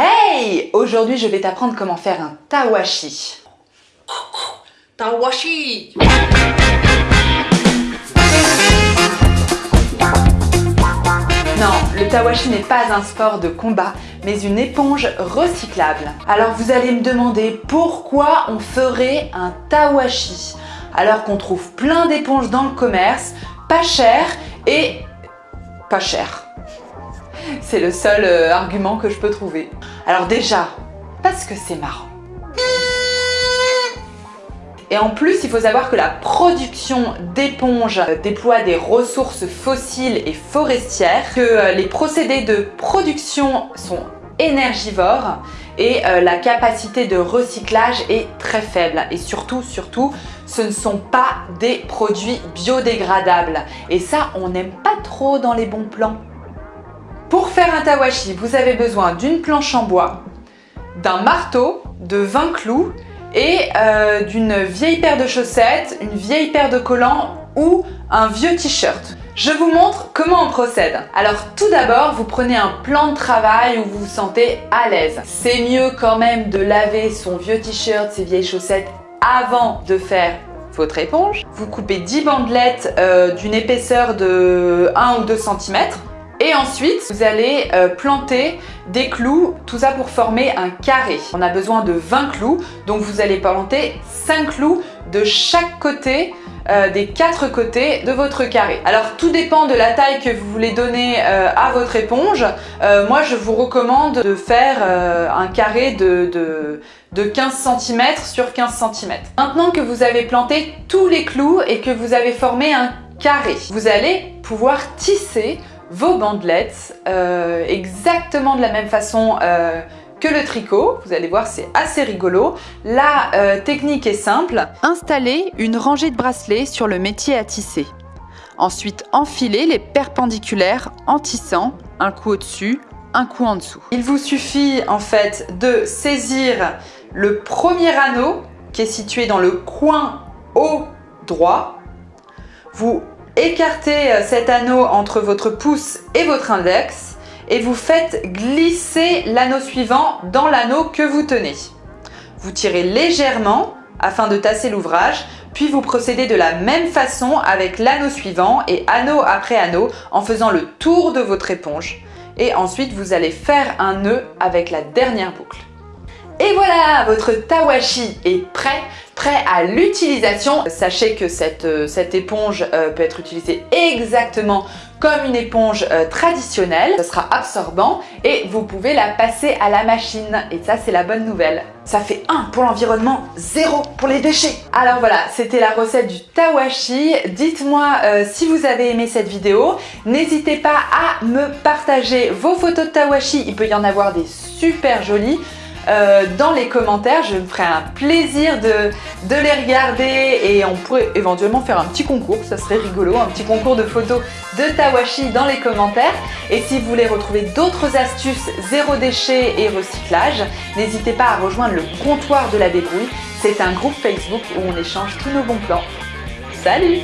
Hey Aujourd'hui, je vais t'apprendre comment faire un tawashi. Tawashi Non, le tawashi n'est pas un sport de combat, mais une éponge recyclable. Alors vous allez me demander pourquoi on ferait un tawashi alors qu'on trouve plein d'éponges dans le commerce, pas cher et pas cher. C'est le seul euh, argument que je peux trouver. Alors déjà, parce que c'est marrant. Et en plus, il faut savoir que la production d'éponges déploie des ressources fossiles et forestières, que euh, les procédés de production sont énergivores et euh, la capacité de recyclage est très faible. Et surtout, surtout, ce ne sont pas des produits biodégradables. Et ça, on n'aime pas trop dans les bons plans. Faire un tawashi, vous avez besoin d'une planche en bois, d'un marteau, de 20 clous et euh, d'une vieille paire de chaussettes, une vieille paire de collants ou un vieux t-shirt. Je vous montre comment on procède. Alors tout d'abord, vous prenez un plan de travail où vous vous sentez à l'aise. C'est mieux quand même de laver son vieux t-shirt, ses vieilles chaussettes avant de faire votre éponge. Vous coupez 10 bandelettes euh, d'une épaisseur de 1 ou 2 cm. Et ensuite, vous allez euh, planter des clous, tout ça pour former un carré. On a besoin de 20 clous, donc vous allez planter 5 clous de chaque côté euh, des quatre côtés de votre carré. Alors tout dépend de la taille que vous voulez donner euh, à votre éponge. moi je vous recommande de faire un carré de, de, de 15 cm sur 15 cm. Maintenant que vous avez planté tous les clous et que vous avez formé un carré, vous allez pouvoir tisser vos bandelettes euh, exactement de la même façon euh, que le tricot. Vous allez voir, c'est assez rigolo. La euh, technique est simple. Installez une rangée de bracelets sur le métier à tisser. Ensuite, enfilez les perpendiculaires en tissant un coup au-dessus, un coup en dessous. Il vous suffit en fait de saisir le premier anneau qui est situé dans le coin haut droit. Vous Écartez euh, cet anneau entre votre pouce et votre index et vous faites glisser l'anneau suivant dans l'anneau que vous tenez. Vous tirez légèrement afin de tasser l'ouvrage, puis vous procédez de la même façon avec l'anneau suivant et anneau après anneau en faisant le tour de votre éponge. Et ensuite, vous allez faire un nœud avec la dernière boucle. Et voilà, votre tawashi est prêt, prêt à l'utilisation. Sachez que cette, euh, éponge euh, peut être utilisée exactement comme une éponge euh, traditionnelle. Ce sera absorbant et vous pouvez la passer à la machine. Et ça, c'est la bonne nouvelle. Ça fait 1 pour l'environnement, 0 pour les déchets. Alors voilà, c'était la recette du tawashi. Dites-moi si vous avez aimé cette vidéo. N'hésitez pas à me partager vos photos de tawashi. Il peut y en avoir des super jolies. Euh, dans les commentaires. Je me ferai un plaisir de, les regarder et on pourrait éventuellement faire un petit concours, ça serait rigolo, un petit concours de photos de Tawashi dans les commentaires. Et si vous voulez retrouver d'autres astuces zéro déchet et recyclage, n'hésitez pas à rejoindre le comptoir de la débrouille. C'est un groupe Facebook où on échange tous nos bons plans. Salut